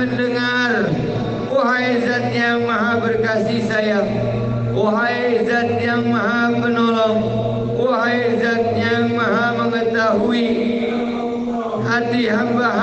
mendengar. Wahai Zat yang maha berkasih sayang. Wahai Zat yang maha penolong. Wahai Zat yang maha mengetahui. Hati hamba-hamba